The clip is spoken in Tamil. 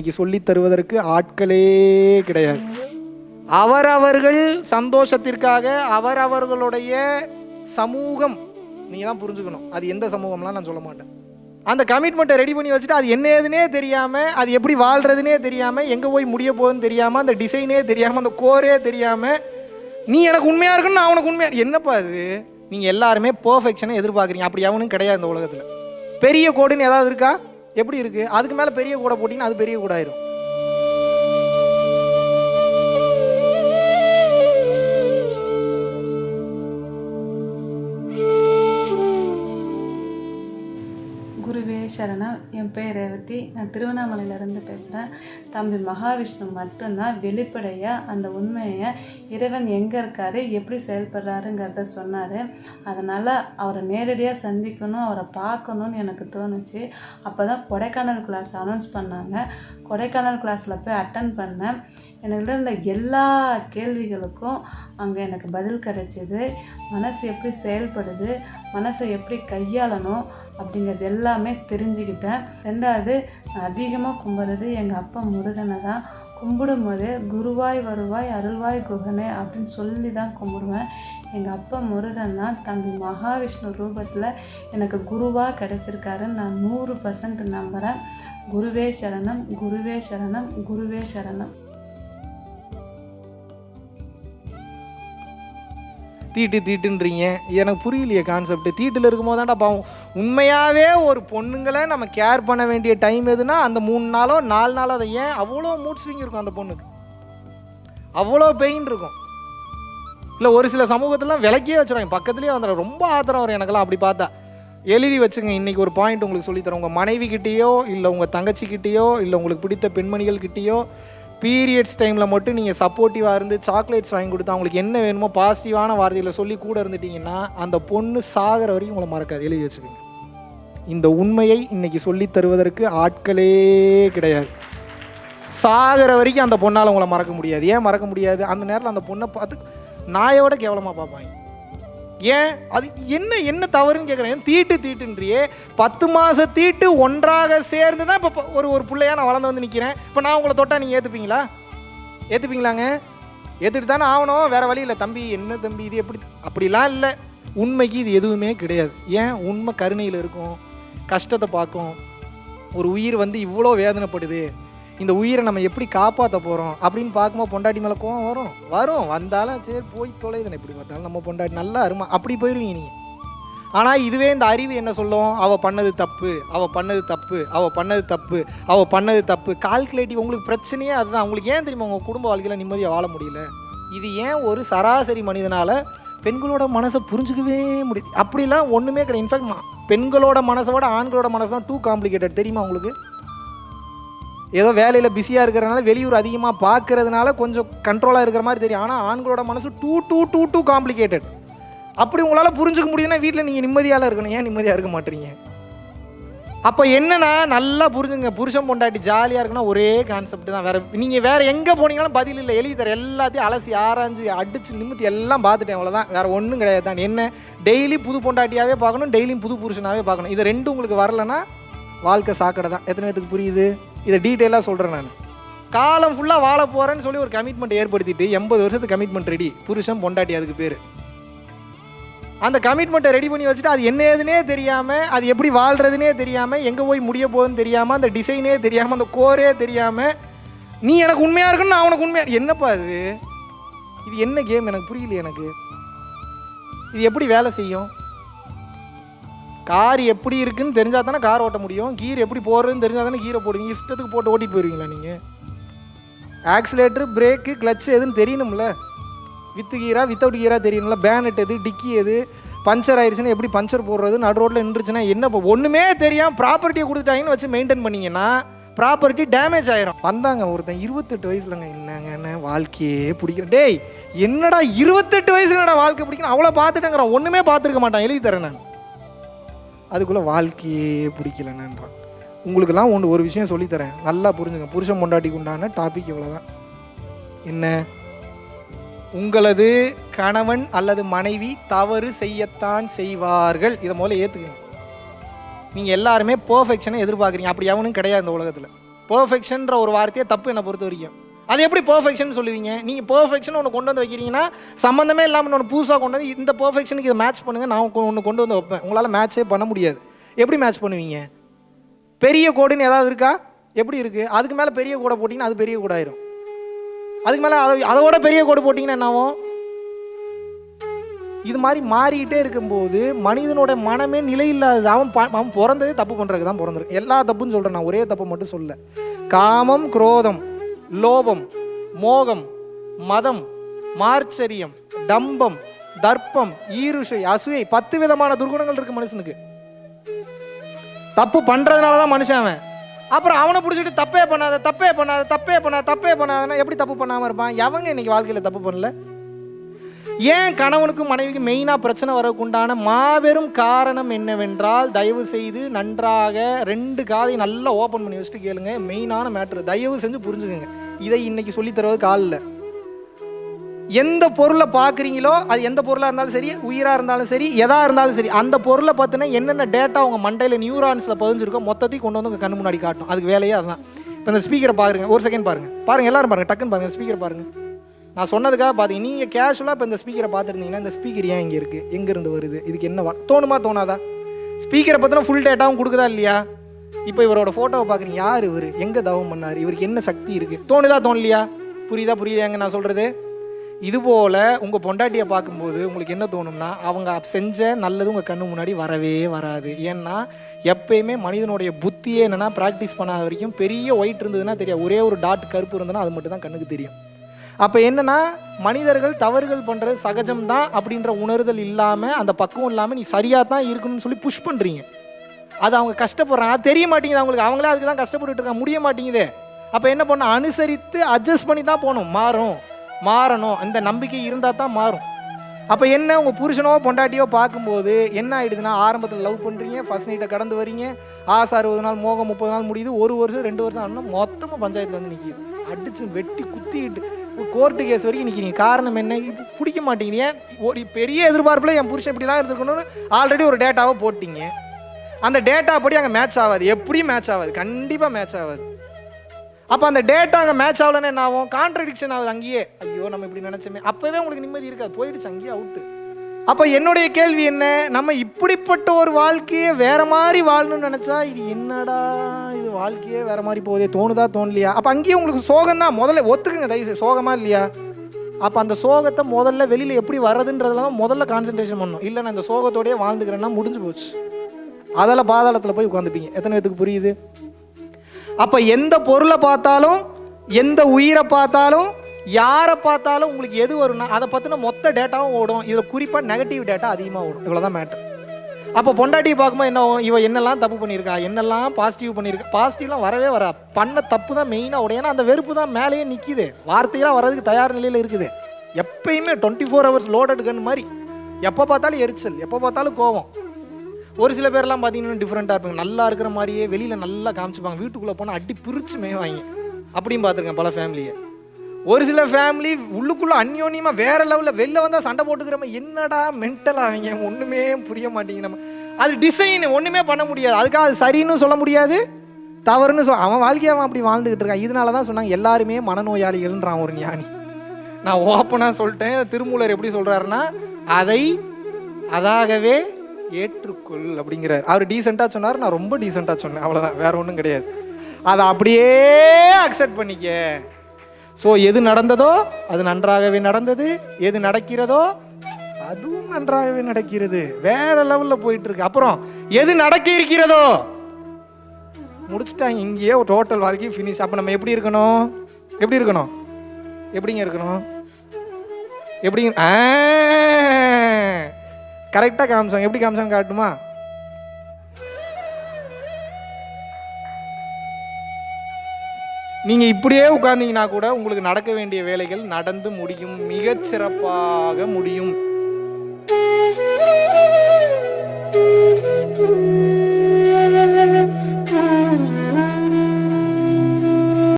இன்னைக்கு சொல்லித் தருவதற்கு ஆட்களே கிடையாது. அவரவர்கள் சந்தோஷத்திற்காக அவரவர்களுடைய சமூகம் நீங்கள் தான் புரிஞ்சுக்கணும். அது எந்த சமூகம்லாம் நான் சொல்ல மாட்டேன். அந்த கமிட்மெண்ட்டை ரெடி பண்ணி வச்சுட்டு அது என்ன ஏதுனே தெரியாமல் அது எப்படி வாழ்கிறதுனே தெரியாமல் எங்கே போய் முடிய போகுதுன்னு தெரியாமல் அந்த டிசைனே தெரியாமல் அந்த கோரே தெரியாமல் நீ எனக்கு உண்மையாக இருக்குன்னு நான் உனக்கு உண்மையாக என்னப்பா அது நீங்கள் எல்லாருமே பர்ஃபெக்ஷனை எதிர்பார்க்குறீங்க. அப்படி எவனும் கிடையாது இந்த உலகத்தில். பெரிய கோடுன்னு ஏதாவது இருக்கா? எப்படி இருக்குது அதுக்கு மேலே பெரிய கூடை போட்டிங்கன்னா அது பெரிய கோடாயிரும். சரணா என் பேர் ரேவதி நான் திருவண்ணாமலையிலேருந்து பேசுகிறேன் தம்பி மகாவிஷ்ணு மட்டும்தான் வெளிப்படையாக அந்த உண்மையை இறைவன் எங்கே இருக்காரு எப்படி செயல்படுறாருங்கிறத சொன்னார். அதனால் அவரை நேரடியாக சந்திக்கணும் அவரை பார்க்கணுன்னு எனக்கு தோணுச்சு. அப்போ தான் கொடைக்கானல் கிளாஸ் அனௌன்ஸ் பண்ணாங்க. கொடைக்கானல் கிளாஸில் போய் அட்டன் பண்ணேன். எனக்கு இருந்த எல்லா கேள்விகளுக்கும் அங்கே எனக்கு பதில் கிடைச்சிது. மனசு எப்படி செயல்படுது மனசை எப்படி கையாளணும் அப்படிங்கிறது எல்லாமே தெரிஞ்சுக்கிட்டேன். ரெண்டாவது நான் அதிகமாக கும்பிட்றது எங்கள் அப்பா முருகனை தான். கும்பிடும் போது குருவாய் வருவாய் அருள்வாய் குகனே அப்படின்னு சொல்லி தான் கும்பிடுவேன். எங்கள் அப்பா முருகன் தான் தம்பி மகாவிஷ்ணு ரூபத்தில் எனக்கு குருவாக கிடச்சிருக்காருன்னு நான் நூறு பர்சன்ட் நம்புகிறேன் குருவே சரணம் குருவே சரணம் குருவே சரணம். தீட்டு தீட்டுன்றீங்க. எனக்கு புரியலையே கான்செப்ட் தீட்டில் இருக்கும்போது தான்டா பாவம். உண்மையாகவே ஒரு பொண்ணுங்களை நம்ம கேர் பண்ண வேண்டிய டைம் எதுனா அந்த மூணு நாளோ நாலு நாளோ அதை ஏன் அவ்வளோ மூட் ஸ்விங் இருக்கும் அந்த பொண்ணுக்கு? அவ்வளோ பெயின் இருக்கும். இல்லை ஒரு சில சமூகத்திலாம் விளக்கியே வச்சுருவாங்க பக்கத்துலேயே வந்துடும் ரொம்ப ஆத்திரம் வரும் எனக்கெல்லாம் அப்படி பார்த்தா. எழுதி வச்சுங்க இன்றைக்கி ஒரு பாயிண்ட் உங்களுக்கு சொல்லித்தரேன் உங்கள் மனைவி கிட்டேயோ இல்லை உங்கள் தங்கச்சிக்கிட்டேயோ இல்லை உங்களுக்கு பிடித்த பெண்மணிகள் கிட்டேயோ பீரியட்ஸ் டைமில் மட்டும் நீங்கள் சப்போர்ட்டிவாக இருந்து சாக்லேட்ஸ் வாங்கி கொடுத்து அவங்களுக்கு என்ன வேணுமோ பாசிட்டிவான வார்த்தையில் சொல்லி கூட இருந்துட்டீங்கன்னா அந்த பொண்ணு சாகிற வரைக்கும் உங்களை மறக்காது. எழுதி வச்சுக்கோங்க. இந்த உண்மையை இன்னைக்கு சொல்லித் தருவதற்கு ஆட்களே கிடையாது. சாகிற வரைக்கும் அந்த பொண்ணால் உங்களை மறக்க முடியாது. ஏன் மறக்க முடியாது? அந்த நேரத்தில் அந்த பொண்ணை பார்த்து நாயோட கேவலமாக பார்ப்பாங்க. ஏன்? அது என்ன என்ன தவறுன்னு கேட்குறேன் தீட்டு தீட்டுன்றியே. பத்து மாத தீட்டு ஒன்றாக சேர்ந்து தான் இப்போ ஒரு ஒரு பிள்ளையாக நான் வளர்ந்து வந்து நிற்கிறேன் இப்போ நான் உங்களை தொட்டால் நீங்கள் ஏற்றுப்பீங்களா ஏற்றுப்பீங்களாங்க ஏற்றுட்டு தானே ஆகணும். வேறு வழி இல்லை. தம்பி என்ன தம்பி இது எப்படி அப்படிலாம் இல்லை. உண்மைக்கு இது எதுவுமே கிடையாது. ஏன்? உண்மை கருணையில் இருக்கும். கஷ்டத்தை பார்க்கும். ஒரு உயிர் வந்து இவ்வளோ வேதனைப்படுது. இந்த உயிரை நம்ம எப்படி காப்பாற்ற போகிறோம் அப்படின்னு பார்க்கும்போது பொண்டாட்டி மேலே கோவம் வரும். வரும். வந்தாலும் சரி போய் தொலைதுன்னு எப்படி பார்த்தாலும் நம்ம பொண்டாட்டி நல்லா அருமா. அப்படி போயிடுவீங்க நீங்கள் ஆனால் இதுவே இந்த அறிவு என்ன சொல்லும்? அவள் பண்ணது தப்பு அவள் பண்ணது தப்பு அவள் பண்ணது தப்பு அவள் பண்ணது தப்பு. கால்குலேட்டிவ் உங்களுக்கு பிரச்சனையே அதுதான். உங்களுக்கு ஏன் தெரியுமா உங்கள் குடும்ப வாழ்க்கையில் நிம்மதியாக வாழ முடியல? இது ஏன் ஒரு சராசரி மனிதனால் பெண்களோட மனசை புரிஞ்சுக்கவே முடியுது அப்படிலாம் ஒன்றுமே கிடையாது. இன்ஃபேக்ட் பெண்களோட மனசை விட ஆண்களோட மனசு தான் டூ காம்ப்ளிகேட்டட் தெரியுமா உங்களுக்கு? ஏதோ வேலையில் பிஸியாக இருக்கிறனால வெளியூர் அதிகமாக பார்க்கறதுனால கொஞ்சம் கண்ட்ரோலாக இருக்கிற மாதிரி தெரியும். ஆனால் ஆண்களோட மனசு too too too too complicated அப்படி உங்களால் புரிஞ்சுக்க முடியுதுன்னா வீட்டில் நீங்கள் நிம்மதியால் இருக்கணும். ஏன் நிம்மதியாக இருக்க மாட்டீங்க? அப்போ என்னென்னா நல்லா புரிஞ்சுங்க. புருஷன் பொண்டாட்டி ஜாலியாக இருக்குன்னா ஒரே கான்செப்ட் தான். வேறு நீங்கள் வேறு எங்கே போனீங்களும் பதில் இல்லை. எழுதி தர எல்லாத்தையும் அலசி ஆராய்ஞ்சு அடிச்சு நிமித்தி எல்லாம் பார்த்துட்டேன். அவ்வளோதான் வேறு ஒன்றும் கிடையாது. தான் என்ன? டெய்லி புது பொண்டாட்டியாகவே பார்க்கணும். டெய்லியும் புது புருஷனாகவே பார்க்கணும். இது ரெண்டும் உங்களுக்கு வரலன்னா வாழ்க்கை சாக்கடை தான். எத்தனை பேத்துக்கு புரியுது? இதை டீட்டெயிலாக சொல்கிறேன் நான். காலம் ஃபுல்லாக வாழ போகிறேன்னு சொல்லி ஒரு கமிட்மெண்ட் ஏற்படுத்திட்டு எண்பது வருஷத்துக்கு கமிட்மெண்ட் ரெடி புருஷன் பொண்டாட்டி அதுக்கு பேர். அந்த கமிட்மெண்ட்டை ரெடி பண்ணி வச்சுட்டு அது என்ன ஏதுனே தெரியாமல் அது எப்படி வாழ்கிறதுனே தெரியாமல் எங்கே போய் முடிய போகுதுன்னு தெரியாமல் அந்த டிசைனே தெரியாமல் அந்த கோரே தெரியாமல் நீ எனக்கு உண்மையாக இருக்குன்னு நான் உனக்கு உண்மையாக என்னப்பா அது இது என்ன கேம் எனக்கு புரியல எனக்கு. இது எப்படி வேலை செய்யும்? கார் எப்படி இருக்குன்னு தெரிஞ்சால் தானே கார் ஓட்ட முடியும். கீர் எப்படி போடுறதுன்னு தெரிஞ்சால் தானே கீரை போடுவீங்க. இஷ்டத்துக்கு போட்டு ஓட்டிட்டு போயிருவீங்களா நீங்கள் ஆக்சிலேட்டர் பிரேக்கு கிளச் எதுன்னு தெரியணும்ல? வித்து கீரா வித்தவுட் கீரா தெரியணும்ல? பேனட் எது டிக்கி எது பஞ்சர் ஆயிடுச்சுன்னா எப்படி பஞ்சர் போடுறது? நடு ரோட்டில் நின்றுச்சுன்னா என்ன இப்போ ஒன்றுமே தெரியாமல் ப்ராப்பர்ட்டியை கொடுத்துட்டாங்கன்னு வச்சு மெயின்டைன் பண்ணிங்கன்னா ப்ராப்பர்ட்டி டேமேஜ் ஆயிரும். வந்தாங்க ஒருத்தன் இருபத்தெட்டு வயசுலங்க. என்னங்க என்ன வாழ்க்கையே பிடிக்கிறேன் டேய் என்னடா இருபத்தெட்டு வயசுல என்னடா வாழ்க்கை பிடிக்கணும். அவ்வளோ பார்த்துட்டேங்கிறான். ஒன்றுமே பார்த்துருக்க மாட்டான். எழுதி தரேன் நான். அதுக்குள்ளே வாழ்க்கையே பிடிக்கலன்னுன்றான் உங்களுக்கெல்லாம் ஒன்று ஒரு விஷயம் சொல்லித்தரேன். நல்லா புரிஞ்சுங்க. புருஷன் பொண்டாட்டிக்கு உண்டான டாபிக் இவ்வளோதான் என்ன? உங்களது கணவன் அல்லது மனைவி தவறு செய்யத்தான் செய்வார்கள். இதை முதல்ல ஏற்றுக்குங்க நீங்கள் எல்லாருமே பர்ஃபெக்ஷனை எதிர்பார்க்குறீங்க. அப்படி எவனும் கிடையாது இந்த உலகத்தில். பர்ஃபெக்ஷன்ற ஒரு வார்த்தையை தப்பு என்னை பொறுத்த வரைக்கும். அது எப்படி பர்ஃபெக்ஷன் சொல்லுவீங்க? நீங்கள் பர்ஃபெக்ஷன் ஒன்று கொண்டு வந்து வைக்கிறீங்கன்னா சம்மந்தமே இல்லாமல் ஒன்று புதுசாக கொண்டு வந்து இந்த பர்ஃபெக்ஷனுக்கு இதை மேட்ச் பண்ணுங்க நான் ஒன்று கொண்டு வந்து வைப்பேன். உங்களால் மேட்ச்சே பண்ண முடியாது. எப்படி மேட்ச் பண்ணுவீங்க? பெரிய கோடுன்னு ஏதாவது இருக்கா? எப்படி இருக்குது அதுக்கு மேலே பெரிய கோடை போட்டிங்கன்னா அது பெரிய கோடாயிரும். அதுக்கு மேலே அதை அதோட பெரிய கோடு போட்டிங்கன்னா என்ன இது மாதிரி மாறிக்கிட்டே இருக்கும்போது மனிதனோட மனமே நிலை இல்லாதது அவன் ப- அவன் பிறந்ததே தப்பு பண்ணுறதுக்கு தான் பிறந்திருக்கு எல்லா தப்புன்னு சொல்கிறேன் நான். ஒரே தப்பு மட்டும் சொல்ல. காமம் குரோதம். லோபம் மோகம் மதம் மார்ச்சரியம் டம்பம் தர்ப்பம் ஈருஷை அசூயை பத்து விதமான துர்குணங்கள் இருக்கு மனுஷனுக்கு. தப்பு பண்றதுனால தான் மனுஷன் அவன். அப்புறம் அவனை பிடிச்சிட்டு தப்பே பண்ணாத தப்பே பண்ணாத தப்பே பண்ணாத தப்பே பண்ணாதன்னா எப்படி தப்பு பண்ணாம இருப்பான்? எவங்க இன்னைக்கு வாழ்க்கையில தப்பு பண்ணல? ஏன் கணவனுக்கும் மனைவிக்கும் மெயினாக பிரச்சனை வரக்குண்டான மாபெரும் காரணம் என்னவென்றால் தயவு செய்து நன்றாக ரெண்டு காதை நல்லா ஓப்பன் பண்ணி வச்சுட்டு கேளுங்க. மெயினான மேட்ரு தயவு செஞ்சு புரிஞ்சுக்கோங்க. இதை இன்னைக்கு சொல்லித்தரவது காலில். எந்த பொருளை பார்க்குறீங்களோ அது எந்த பொருளாக இருந்தாலும் சரி உயிராக இருந்தாலும் சரி எதாக இருந்தாலும் சரி அந்த பொருளை பார்த்தீங்கன்னா என்னென்ன டேட்டா உங்கள் மண்டையில் நியூரான்ஸில் பதிஞ்சிருக்கோ மொத்தத்தையும் கொண்டு வந்து உங்கள் கண்ணு முன்னாடி காட்டும். அதுக்கு வேலையே அதுதான். இப்போ இந்த ஸ்பீக்கரை பாருங்க. ஒரு செகண்ட் பாருங்க. பாருங்க எல்லாரும் பாருங்க. டக்குன்னு பாருங்க. ஸ்பீக்கர் பாருங்க. நான் சொன்னதுக்காக பார்த்தீங்க நீங்கள் கேஷுவலாக இப்போ இந்த ஸ்பீக்கரை பார்த்துருந்தீங்கன்னா இந்த ஸ்பீக்கர் ஏன் இங்கே இருக்குது எங்கேருந்து வருது? இதுக்கு என்ன தோணுமா தோணாதா? ஸ்பீக்கரை பற்றின ஃபுல் டேட்டாவும் கொடுக்குதா இல்லையா? இப்போ இவரோட ஃபோட்டோவை பார்க்குறீங்க. யார் இவர்? எங்கே தவம் பண்ணார்? இவருக்கு என்ன சக்தி இருக்குது தோணுதா தோணலையா? புரியுதா புரியுதாங்க நான் சொல்கிறது இதுபோல் உங்கள் பொண்டாட்டியை பார்க்கும்போது உங்களுக்கு என்ன தோணும்னா அவங்க செஞ்ச நல்லது உங்கள் கண்ணு முன்னாடி வரவே வராது. ஏன்னா எப்பயுமே மனிதனுடைய புத்தியே என்னென்னா ப்ராக்டிஸ் பண்ணாத வரைக்கும் பெரிய ஒயிட் இருந்ததுன்னா தெரியாது. ஒரே ஒரு டாட் கருப்பு இருந்ததுன்னா அது மட்டும் தான் கண்ணுக்கு தெரியும். அப்போ என்னென்னா மனிதர்கள் தவறுகள் பண்ணுறது சகஜம்தான் அப்படின்ற உணர்தல் இல்லாமல் அந்த பக்குவம் இல்லாமல் நீ சரியாக தான் இருக்கணும்னு சொல்லி புஷ் பண்ணுறீங்க அது அவங்க கஷ்டப்படுறாங்க. அது தெரிய மாட்டேங்குது அவங்களுக்கு. அவங்களே அதுக்கு தான் கஷ்டப்பட்டுட்டு இருக்காங்க. முடிய மாட்டேங்குதே. அப்போ என்ன பண்ண அனுசரித்து அட்ஜஸ்ட் பண்ணி தான் போகணும். மாறும். மாறணும். அந்த நம்பிக்கை இருந்தால் தான் மாறும். அப்போ என்ன? உங்கள் புருஷனோ பொண்டாட்டியோ பார்க்கும்போது என்ன ஆகிடுதுன்னா ஆரம்பத்தில் லவ் பண்ணுறீங்க ஃபஸ்ட் நைட்டை கடந்து வரீங்க. ஆசை அறுபது நாள் மோகம் முப்பது நாள் முடியுது. ஒரு வருஷம் ரெண்டு வருஷம் ஆனால் மொத்தமாக பஞ்சாயத்தில் வந்து நிற்கிது அடித்து வெட்டி குத்திட்டு கோர்ட்டு கேஸ் வரைக்கும் நிற்கிறீங்க காரணம் என்ன? இப்போ பிடிக்க மாட்டேங்கிறீங்க ஏன்? ஒரு பெரிய எதிர்பார்ப்பில் என் புருஷன் இப்படிலாம் இருந்திருக்கணும்னு ஆல்ரெடி ஒரு டேட்டாவை போட்டிங்க. அந்த டேட்டா படி அங்கே மேட்ச் ஆகாது. எப்படியும் மேட்ச் ஆகாது. கண்டிப்பாக மேட்ச் ஆகாது. அப்போ அந்த டேட்டா அங்கே மேட்ச் ஆகலன்னா என்ன ஆகும்? கான்ட்ரடிக்ஷன் ஆகுது அங்கேயே. ஐயோ நம்ம இப்படி நினச்சோமே. அப்போவே உங்களுக்கு நிம்மதி இருக்காது. போயிடுச்சு அங்கேயே அவுட்டு அப்போ என்னுடைய கேள்வி என்ன? நம்ம இப்படிப்பட்ட ஒரு வாழ்க்கையை வேற மாதிரி வாழணும்னு நினச்சா இது என்னடா? இது வாழ்க்கையே வேற மாதிரி போகுதே தோணுதா தோணலையா? அப்போ அங்கேயே உங்களுக்கு சோகம் தான் முதல்ல ஒத்துக்குங்க தயவுசெய்து சோகமா இல்லையா? அப்போ அந்த சோகத்தை முதல்ல வெளியில் எப்படி வர்றதுன்றதுல தான் முதல்ல கான்சென்ட்ரேஷன் பண்ணணும். இல்லை நான் இந்த சோகத்தோடயே வாழ்ந்துக்கிறேன்னா முடிஞ்சு போச்சு. அதெல்லாம் பாதாளத்தில் போய் உட்காந்துப்பீங்க. எத்தனை பேத்துக்கு புரியுது? அப்போ எந்த பொருளை பார்த்தாலும் எந்த உயிரை பார்த்தாலும் யாரை பார்த்தாலும் உங்களுக்கு எது வரும்னா அதை பற்றின மொத்த டேட்டாவும் ஓடும். இதில் குறிப்பாக நெகட்டிவ் டேட்டா அதிகமாக ஓடும். இவ்வளோதான் மேட்டர் அப்போ பொண்டாட்டி பார்க்கும்போது என்ன ஆகும்? என்னெல்லாம் தப்பு பண்ணியிருக்கா? என்னெல்லாம் பாசிட்டிவ் பண்ணியிருக்கா? பாசிட்டிவ்லாம் வரவே வரா பண்ண தப்பு தான் மெயினாக ஓடும். ஏன்னா அந்த வெறுப்பு தான் மேலேயே நிற்கிது வார்த்தையெல்லாம் வர்றதுக்கு தயார் நிலையில் இருக்குது. எப்பயுமே twenty four hours loaded gun மாதிரி. எப்போ பார்த்தாலும் எரிச்சல். எப்போ பார்த்தாலும் கோவம். ஒரு சில பேர்லாம் பார்த்தீங்கன்னா டிஃப்ரெண்ட்டாக இருப்பாங்க. நல்லா இருக்கிற மாதிரியே வெளியில் நல்லா காமிச்சுப்பாங்க. வீட்டுக்குள்ளே போனால் அடி பிரித்து மேய்வாங்க அப்படியும் பார்த்துருக்கேன் பல ஃபேமிலியை ஒரு சில ஃபேமிலி உள்ளுக்குள்ளே அந்யோன்யமாக வேற லெவலில் வெளில வந்தால் சண்டை போட்டுக்கிறோம் என்னடா மென்டல் அவங்க? ஒன்றுமே புரிய மாட்டேங்குது நம்ம. அது டிசைன் ஒன்றுமே பண்ண முடியாது. அதுக்காக அது சரின்னு சொல்ல முடியாது. தவறுன்னு சொல் அவன் வாழ்க்கையை அவன் அப்படி வாழ்ந்துக்கிட்டு இருக்கான். இதனால தான் சொன்னாங்க எல்லாருமே மனநோயாளிகள்ன்றான் ஒரு ஞானி. நான் ஓப்பனாக சொல்லிட்டேன். திருமூலர் எப்படி சொல்கிறாருன்னா அதை அதாகவே ஏற்றுக்கொள் அப்படிங்கிறார். அவர் டீசெண்டாக சொன்னார் நான் ரொம்ப டீசெண்டாக சொன்னேன். அவ்வளோதான் வேற ஒன்றும் கிடையாது. அதை அப்படியே அக்செப்ட் பண்ணிக்க. ஸோ எது நடந்ததோ அது நன்றாகவே நடந்தது. எது நடக்கிறதோ அதுவும் நன்றாகவே நடக்கிறது. வேற லெவலில் போயிட்டு இருக்கு அப்புறம் எது நடக்க இருக்கிறதோ? முடிச்சிட்டாங்க. இங்கேயே ஒரு டோட்டல் வாழ்க்கை ஃபினிஷ் அப்போ நம்ம எப்படி இருக்கணும்? எப்படி இருக்கணும்? எப்படிங்க இருக்கணும்? எப்படி கரெக்டாக காமிச்சாங்க. எப்படி காமிச்சாங்க காட்டுமா நீங்கள் இப்படியே உட்கார்ந்தீங்கன்னா கூட உங்களுக்கு நடக்க வேண்டிய வேலைகள் நடந்து முடியும். மிகச் சிறப்பாக முடியும்.